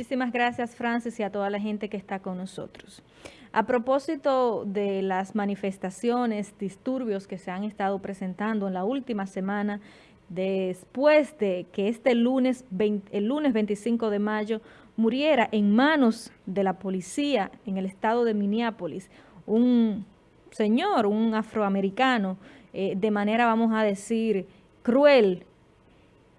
Muchísimas gracias, Francis, y a toda la gente que está con nosotros. A propósito de las manifestaciones, disturbios que se han estado presentando en la última semana, después de que este lunes, el lunes 25 de mayo, muriera en manos de la policía en el estado de Minneapolis, un señor, un afroamericano, eh, de manera, vamos a decir, cruel.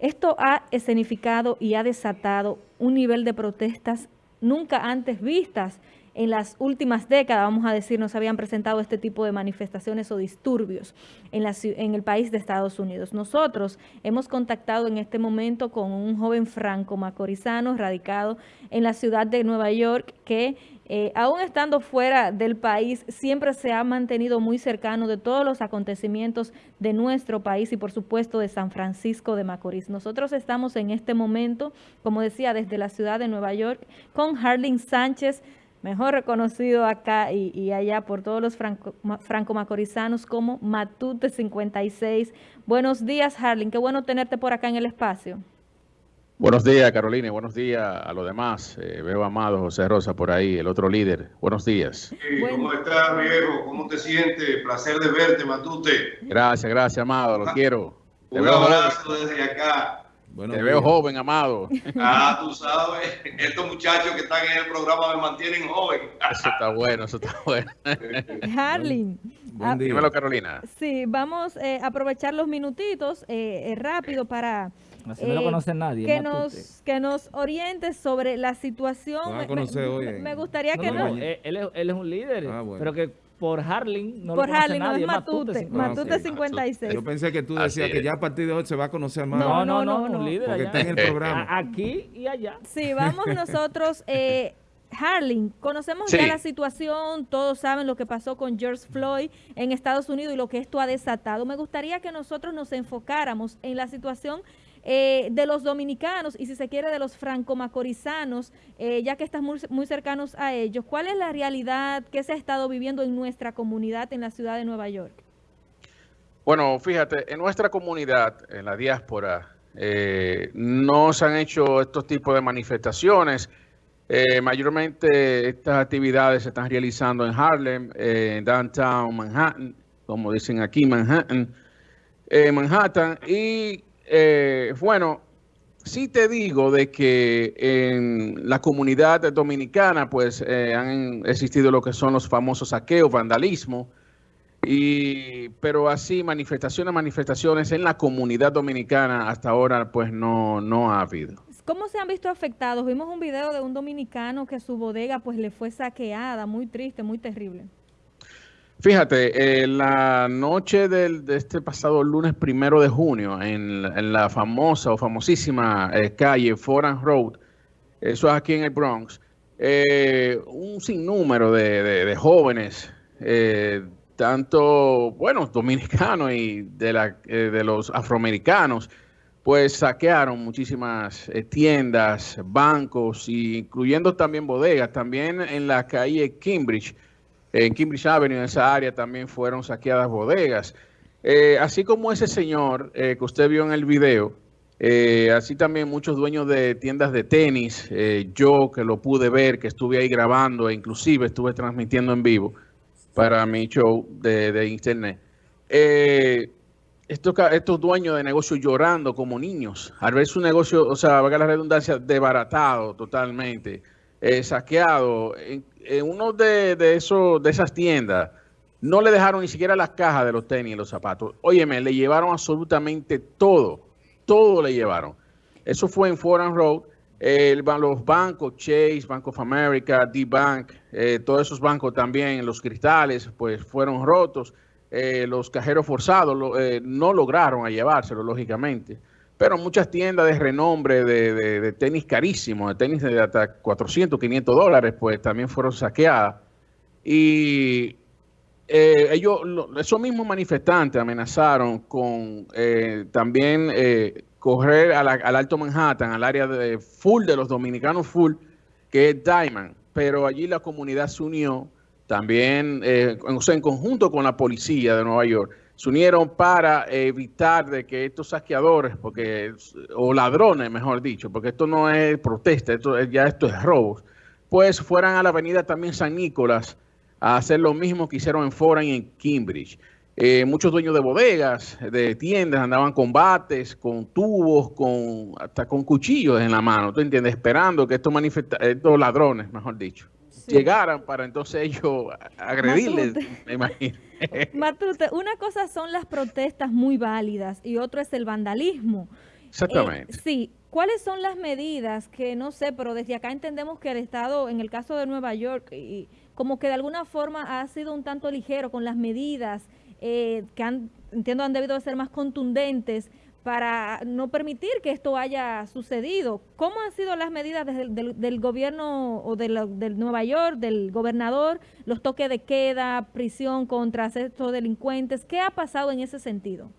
Esto ha escenificado y ha desatado un nivel de protestas nunca antes vistas en las últimas décadas, vamos a decir, no se habían presentado este tipo de manifestaciones o disturbios en, en el país de Estados Unidos. Nosotros hemos contactado en este momento con un joven franco macorizano radicado en la ciudad de Nueva York que eh, aún estando fuera del país, siempre se ha mantenido muy cercano de todos los acontecimientos de nuestro país y por supuesto de San Francisco de Macorís. Nosotros estamos en este momento, como decía, desde la ciudad de Nueva York con Harling Sánchez, mejor reconocido acá y, allá por todos los franco-macorizanos como Matute 56. Buenos días, Harling. Qué bueno tenerte por acá en el espacio. Buenos días, Carolina. Buenos días a los demás. Eh, veo a Amado José Rosa por ahí, el otro líder. Buenos días. ¿Cómo estás, viejo? ¿Cómo te sientes? Placer de verte, Matute. Gracias, gracias, Amado. Lo ah, quiero. Un abrazo desde acá. Te veo joven, amado. Ah, tú sabes, estos muchachos que están en el programa me mantienen joven. Eso está bueno, eso está bueno. Harling. Ah, dímelo, Carolina. Sí, vamos eh, a aprovechar los minutitos eh, eh, rápido para... Así no lo conoce nadie. Que nos, que nos orientes sobre la situación. me, gustaría que no. él, él, es un líder, ah, pero que por Harling, no por lo Harling, nadie, no es Matute, Matute, 56. Yo pensé que tú decías que ya a partir de hoy se va a conocer más. No, no, no, no, un líder porque está en el programa. Aquí y allá. Sí, vamos nosotros, eh, Harling, conocemos ya la situación, todos saben lo que pasó con George Floyd en Estados Unidos y lo que esto ha desatado. Me gustaría que nosotros nos enfocáramos en la situación eh, de los dominicanos y si se quiere de los franco-macorizanos, eh, ya que estás muy, muy, cercanos a ellos, ¿cuál es la realidad que se ha estado viviendo en nuestra comunidad en la ciudad de Nueva York? Bueno, fíjate, en nuestra comunidad, en la diáspora, eh, no se han hecho estos tipos de manifestaciones. mayormente estas actividades se están realizando en Harlem, en downtown Manhattan, como dicen aquí, Manhattan, Manhattan, y eh, bueno, sí te digo de que en la comunidad dominicana pues eh, han existido lo que son los famosos saqueos, vandalismo, y, pero así manifestaciones, manifestaciones en la comunidad dominicana hasta ahora pues no, no ha habido. ¿Cómo se han visto afectados? Vimos un video de un dominicano que su bodega pues le fue saqueada, muy triste, muy terrible. Fíjate, en la noche del, de este pasado lunes primero de junio, en, la famosa o famosísima eh, calle Foran Road, eso es aquí en el Bronx, eh, un sinnúmero de, jóvenes, eh, tanto, bueno, dominicanos y de, la, de los afroamericanos, pues saquearon muchísimas tiendas, bancos, incluyendo también bodegas, también en la calle Cambridge, en Cambridge Avenue, en esa área, también fueron saqueadas bodegas. Eh, así como ese señor eh, que usted vio en el video, eh, así también muchos dueños de tiendas de tenis, yo que lo pude ver, que estuve ahí grabando e inclusive estuve transmitiendo en vivo para mi show de, internet. Estos, estos, dueños de negocios llorando como niños, al ver su negocio, o sea, valga la redundancia, desbaratado totalmente, saqueado, en uno de, de, de esas tiendas no le dejaron ni siquiera las cajas de los tenis y los zapatos. Óyeme, le llevaron absolutamente todo. Todo le llevaron. Eso fue en Foreign Road. los bancos, Chase, Bank of America, D-Bank, eh, todos esos bancos también, los cristales, pues fueron rotos. Eh, los cajeros forzados eh, no lograron llevárselo, lógicamente pero muchas tiendas de renombre de, tenis carísimos, de tenis de hasta 400, 500 dólares, pues también fueron saqueadas. Y eh, ellos, esos mismos manifestantes amenazaron con eh, también eh, correr al Alto Manhattan, al área de full de los dominicanos full, que es Diamond. Pero allí la comunidad se unió también, en conjunto con la policía de Nueva York, se unieron para evitar de que estos saqueadores, porque o ladrones, mejor dicho, porque esto no es protesta, esto ya esto es robos, pues fueran a la avenida también San Nicolás a hacer lo mismo que hicieron en Foran y en Cambridge. Eh, muchos dueños de bodegas, de tiendas, andaban con bates, con tubos, con hasta con cuchillos en la mano, ¿tú entiendes? Esperando que estos, estos ladrones, mejor dicho, llegaran para entonces ellos agredirles, me imagino. Matute, una cosa son las protestas muy válidas y otro es el vandalismo. Exactamente. Eh, sí, ¿cuáles son las medidas que no sé, pero desde acá entendemos que el Estado, en el caso de Nueva York, y, como que de alguna forma ha sido un tanto ligero con las medidas eh, que han, entiendo han debido ser más contundentes para no permitir que esto haya sucedido. ¿Cómo han sido las medidas del, gobierno o de Nueva York, del gobernador, los toques de queda, prisión contra estos delincuentes? ¿Qué ha pasado en ese sentido?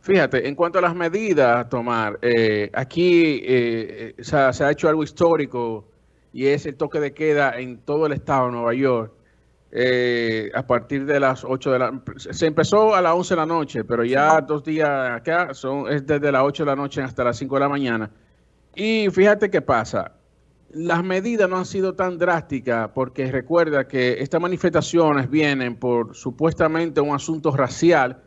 Fíjate, en cuanto a las medidas a tomar, eh, aquí eh, eh, se, ha, hecho algo histórico y es el toque de queda en todo el estado de Nueva York. A partir de las 8 de la... Se empezó a las 11 de la noche, pero ya dos días acá son, es desde las 8 de la noche hasta las 5 de la mañana. Y fíjate qué pasa. Las medidas no han sido tan drásticas porque recuerda que estas manifestaciones vienen por supuestamente un asunto racial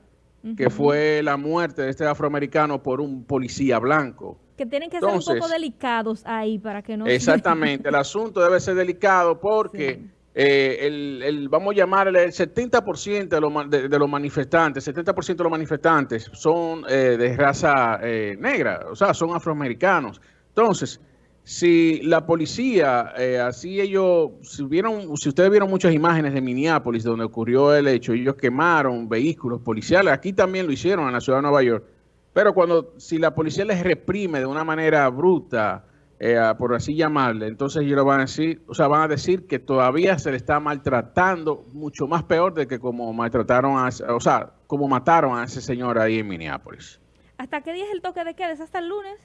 que fue la muerte de este afroamericano por un policía blanco. Que tienen que ser un poco delicados ahí para que no... Exactamente, el asunto debe ser delicado porque eh, el, vamos a llamarle el 70% de los, de, los manifestantes, 70% de los manifestantes son eh, de raza eh, negra, o sea, son afroamericanos. Entonces, si la policía, eh, así ellos, si, vieron, si ustedes vieron muchas imágenes de Minneapolis donde ocurrió el hecho, ellos quemaron vehículos policiales, aquí también lo hicieron en la ciudad de Nueva York, pero cuando, si la policía les reprime de una manera bruta, eh, por así llamarle, entonces ellos van a decir, o sea, van a decir que todavía se le está maltratando mucho más peor de que como maltrataron a, o sea, como mataron a ese señor ahí en Minneapolis. ¿Hasta qué día es el toque de queda? ¿Es hasta el lunes?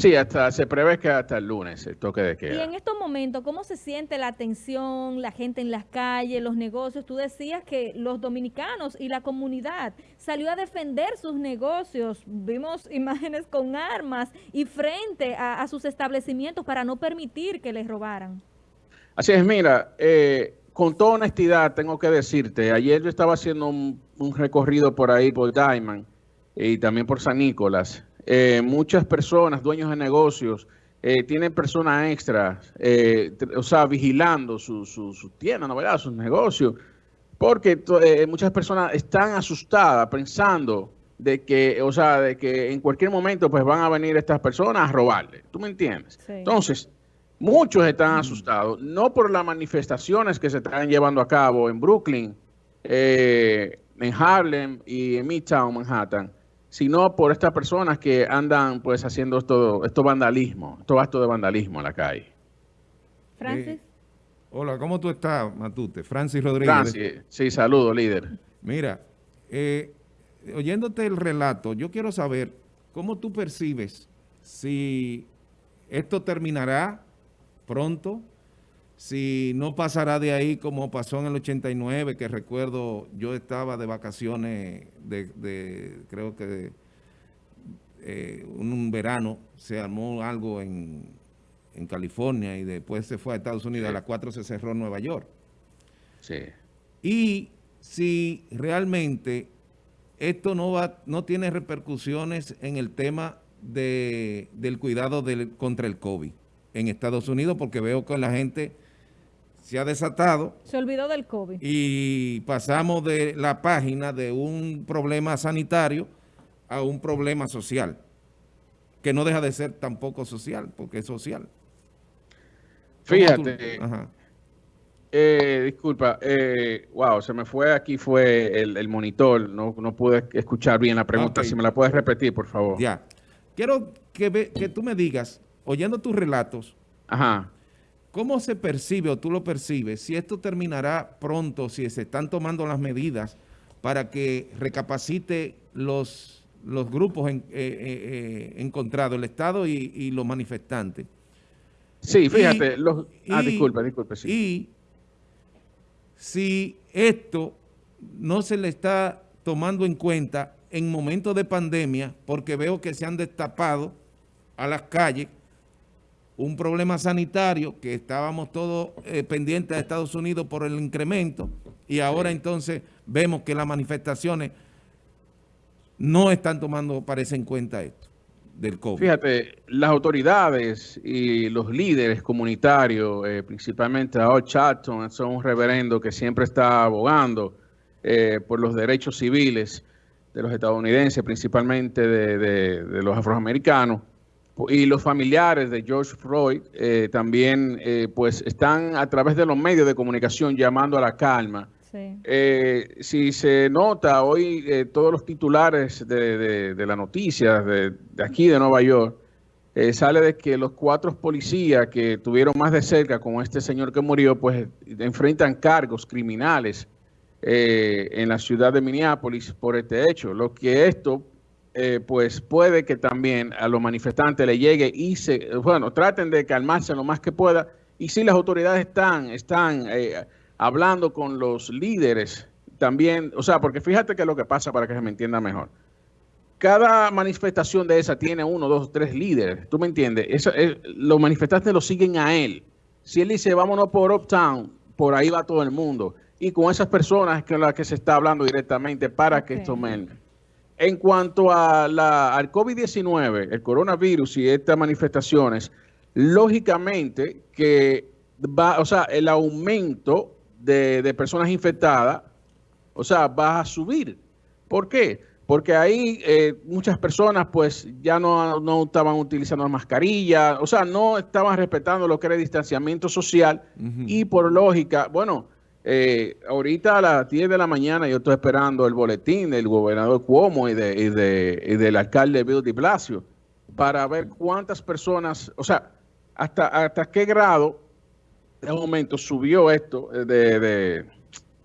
Sí, hasta se prevé que hasta el lunes el toque de queda. Y en estos momentos, ¿cómo se siente la atención, la gente en las calles, los negocios? Tú decías que los dominicanos y la comunidad salió a defender sus negocios. Vimos imágenes con armas y frente a, sus establecimientos para no permitir que les robaran. Así es, mira, eh, con toda honestidad tengo que decirte, ayer yo estaba haciendo un, un recorrido por ahí, por Diamond, y también por San Nicolás, eh, muchas personas, dueños de negocios, eh, tienen personas extras, eh, o sea, vigilando su, su, su tienda, ¿no verdad? Sus negocios, porque muchas personas están asustadas pensando de que, o sea, de que en cualquier momento pues van a venir estas personas a robarle. ¿Tú me entiendes? Entonces, muchos están asustados, no por las manifestaciones que se están llevando a cabo en Brooklyn, en Harlem y en Midtown, Manhattan, sino por estas personas que andan pues haciendo esto, esto vandalismo, estos actos de vandalismo en la calle. Francis. hola, ¿cómo tú estás, Matute? Francis Rodríguez. Francis, sí, saludo, líder. Mira, eh, oyéndote el relato, yo quiero saber cómo tú percibes si esto terminará pronto, si no pasará de ahí como pasó en el 89, que recuerdo yo estaba de vacaciones de, creo que eh, un, verano, se armó algo en, en, California y después se fue a Estados Unidos, a las 4 se cerró Nueva York. Sí. Y si realmente esto no va, no tiene repercusiones en el tema de, del cuidado del, contra el COVID en Estados Unidos, porque veo que la gente se ha desatado. Se olvidó del COVID. Y pasamos de la página de un problema sanitario a un problema social, que no deja de ser tampoco social, porque es social. Fíjate, eh, disculpa, eh, wow, se me fue aquí, fue el, monitor, no, no, pude escuchar bien la pregunta, si me la puedes repetir, por favor. Ya, quiero que, que tú me digas, oyendo tus relatos, Ajá. ¿Cómo se percibe o tú lo percibes si esto terminará pronto, si se están tomando las medidas para que recapacite los, los grupos en, eh, eh, eh, encontrados, el Estado y, los manifestantes? Sí, fíjate. los, ah, disculpe, disculpe. Sí. Y si esto no se le está tomando en cuenta en momentos de pandemia, porque veo que se han destapado a las calles un problema sanitario que estábamos todos eh, pendientes de Estados Unidos por el incremento y ahora entonces vemos que las manifestaciones no están tomando, parece, en cuenta esto del COVID. Fíjate, las autoridades y los líderes comunitarios, eh, principalmente a Charlton, son un reverendo que siempre está abogando eh, por los derechos civiles de los estadounidenses, principalmente de los afroamericanos, y los familiares de George Floyd eh, también eh, pues están a través de los medios de comunicación llamando a la calma. Eh, si se nota hoy todos los titulares de, de, las noticias de, aquí de Nueva York, sale de que los cuatro policías que tuvieron más de cerca con este señor que murió, pues enfrentan cargos criminales en la ciudad de Minneapolis por este hecho. Lo que esto eh, pues puede que también a los manifestantes le llegue y se, bueno, traten de calmarse lo más que pueda. Y si las autoridades están, están eh, hablando con los líderes también, o sea, porque fíjate que es lo que pasa para que se me entienda mejor. Cada manifestación de esa tiene uno, dos, tres líderes, ¿tú me entiendes? Eso, los manifestantes lo siguen a él. Si él dice, vámonos por Uptown, por ahí va todo el mundo. Y con esas personas con las que se está hablando directamente para que tomen en cuanto a la, al COVID-19, el coronavirus y estas manifestaciones, lógicamente que va, o sea, el aumento de, personas infectadas, o sea, va a subir. ¿Por qué? Porque ahí eh, muchas personas pues ya no, no estaban utilizando mascarillas, o sea, no estaban respetando lo que era el distanciamiento social y por lógica, bueno, eh, ahorita a las 10 de la mañana yo estoy esperando el boletín del gobernador Cuomo y, de, y, de, y del alcalde Bill de Blasio para ver cuántas personas, o sea, hasta, hasta qué grado de momento subió esto de, de,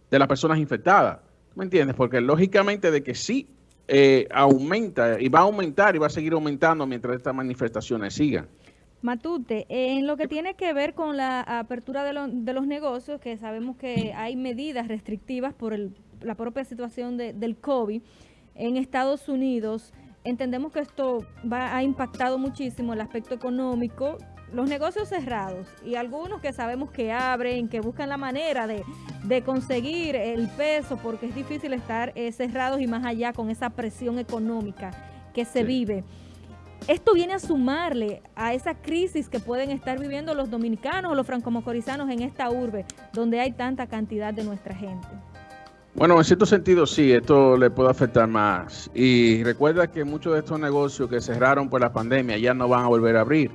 de las personas infectadas. ¿Me entiendes? Porque lógicamente de que sí eh, aumenta y va a aumentar y va a seguir aumentando mientras estas manifestaciones sigan. Matute, en lo que tiene que ver con la apertura de, los negocios, que sabemos que hay medidas restrictivas por la propia situación del COVID en Estados Unidos, entendemos que esto va, ha impactado muchísimo el aspecto económico, los negocios cerrados y algunos que sabemos que abren, que buscan la manera de, conseguir el peso, porque es difícil estar eh, cerrados y más allá con esa presión económica que se vive. Esto viene a sumarle a esa crisis que pueden estar viviendo los dominicanos o los francomocorizanos en esta urbe, donde hay tanta cantidad de nuestra gente. Bueno, en cierto sentido sí, esto le puede afectar más. Y recuerda que muchos de estos negocios que cerraron por la pandemia ya no van a volver a abrir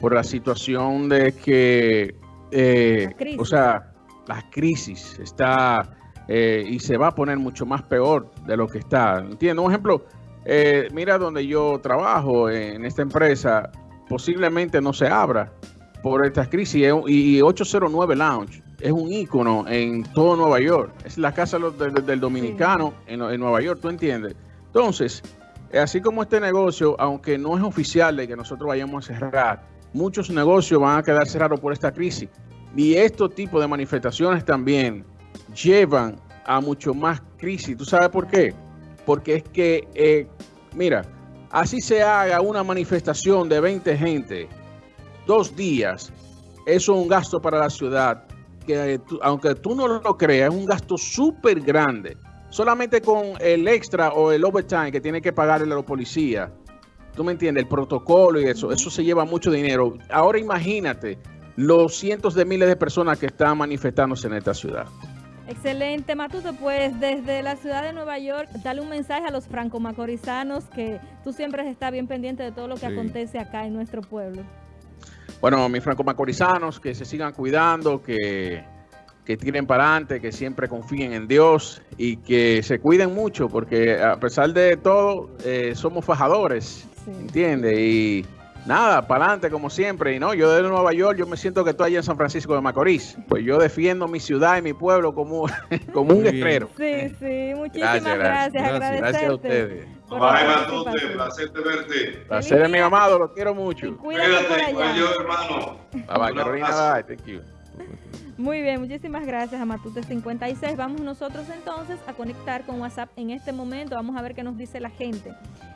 por la situación de que, eh, o sea, la crisis está eh, y se va a poner mucho más peor de lo que está. Entiendo, un ejemplo, eh, mira donde yo trabajo, en esta empresa, posiblemente no se abra por esta crisis. Y 809 Lounge es un ícono en todo Nueva York. Es la casa del, dominicano en, Nueva York, ¿tú entiendes? Entonces, así como este negocio, aunque no es oficial de que nosotros vayamos a cerrar, muchos negocios van a quedar cerrados por esta crisis. Y estos tipos de manifestaciones también llevan a mucho más crisis. ¿Tú sabes por qué? Porque es que, eh, mira, así se haga una manifestación de 20 gente, dos días, eso es un gasto para la ciudad, que aunque tú no lo creas, es un gasto súper grande. Solamente con el extra o el overtime que tiene que pagarle a la policía, tú me entiendes, el protocolo y eso, eso se lleva mucho dinero. Ahora imagínate los cientos de miles de personas que están manifestándose en esta ciudad. Excelente, Matute. Pues desde la ciudad de Nueva York, dale un mensaje a los franco-macorizanos que tú siempre estás bien pendiente de todo lo que acontece acá en nuestro pueblo. Bueno, mis franco-macorizanos, que se sigan cuidando, que, que tiren para adelante, que siempre confíen en Dios y que se cuiden mucho, porque a pesar de todo, eh, somos fajadores, ¿entiendes? Y Nada, para adelante como siempre. Y no, yo de Nueva York, yo me siento que estoy allá en San Francisco de Macorís. Pues yo defiendo mi ciudad y mi pueblo como, como un guerrero. Sí, sí, muchísimas gracias. Gracias, gracias, a ustedes. Bye, placer de verte. Placer de mi amado, lo quiero mucho. Cuídate, yo, hermano. Bye, bye, Carolina, bye, thank you. Muy bien, muchísimas gracias a Matute56. Vamos nosotros entonces a conectar con WhatsApp en este momento. Vamos a ver qué nos dice la gente.